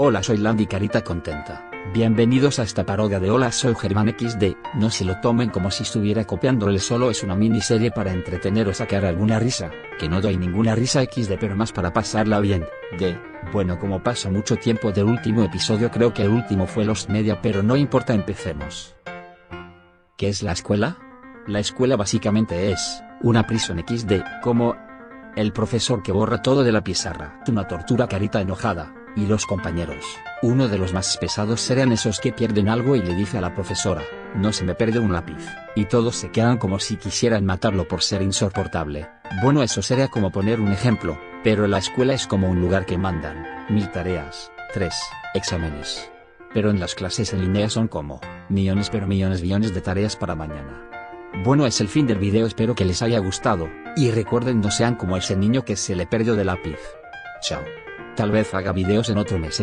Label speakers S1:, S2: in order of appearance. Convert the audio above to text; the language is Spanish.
S1: Hola soy Landy Carita Contenta, bienvenidos a esta parodia de Hola soy Germán XD, no se lo tomen como si estuviera copiándole solo es una miniserie para entretener o sacar alguna risa, que no doy ninguna risa XD pero más para pasarla bien, de bueno como pasa mucho tiempo del último episodio creo que el último fue Los Media pero no importa empecemos. ¿Qué es la escuela? La escuela básicamente es, una prisión XD, como, el profesor que borra todo de la pizarra, una tortura carita enojada, y los compañeros. Uno de los más pesados serán esos que pierden algo y le dice a la profesora, no se me pierde un lápiz, y todos se quedan como si quisieran matarlo por ser insoportable. Bueno eso sería como poner un ejemplo, pero la escuela es como un lugar que mandan, mil tareas, tres, exámenes. Pero en las clases en línea son como, millones pero millones millones de tareas para mañana. Bueno es el fin del video espero que les haya gustado, y recuerden no sean como ese niño que se le perdió de lápiz. Chao. Tal vez haga videos en otro mes.